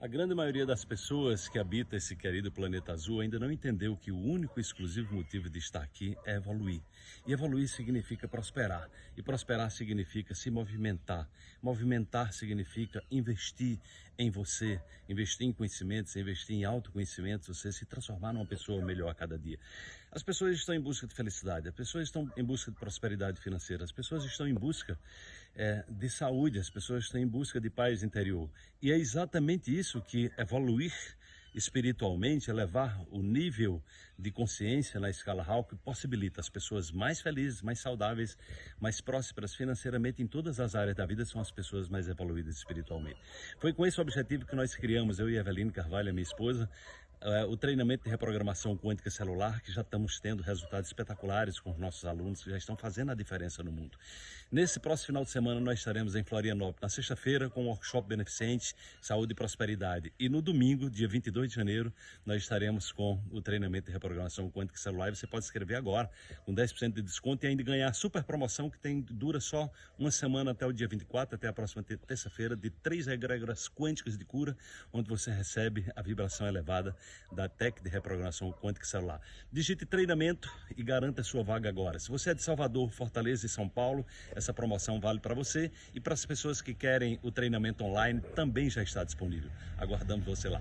A grande maioria das pessoas que habita esse querido planeta azul ainda não entendeu que o único e exclusivo motivo de estar aqui é evoluir. E evoluir significa prosperar. E prosperar significa se movimentar. Movimentar significa investir em você, investir em conhecimentos, investir em autoconhecimentos, você se transformar numa pessoa melhor a cada dia. As pessoas estão em busca de felicidade, as pessoas estão em busca de prosperidade financeira, as pessoas estão em busca é, de saúde, as pessoas estão em busca de paz interior. E é exatamente isso que evoluir espiritualmente, elevar o nível de consciência na escala Hawk, possibilita as pessoas mais felizes, mais saudáveis, mais prósperas financeiramente em todas as áreas da vida, são as pessoas mais evoluídas espiritualmente. Foi com esse objetivo que nós criamos, eu e Eveline Carvalho, minha esposa, o treinamento de reprogramação quântica celular, que já estamos tendo resultados espetaculares com os nossos alunos, que já estão fazendo a diferença no mundo. Nesse próximo final de semana, nós estaremos em Florianópolis, na sexta-feira, com um workshop beneficente, Saúde e Prosperidade. E no domingo, dia 22 de janeiro, nós estaremos com o treinamento de reprogramação quântica celular. E você pode escrever agora, com 10% de desconto e ainda ganhar a super promoção que tem, dura só uma semana até o dia 24, até a próxima terça-feira, de três egrégoras quânticas de cura, onde você recebe a vibração elevada da TEC de reprogramação quântica celular. Digite treinamento e garanta sua vaga agora. Se você é de Salvador, Fortaleza e São Paulo, essa promoção vale para você e para as pessoas que querem o treinamento online também já está disponível. Aguardamos você lá.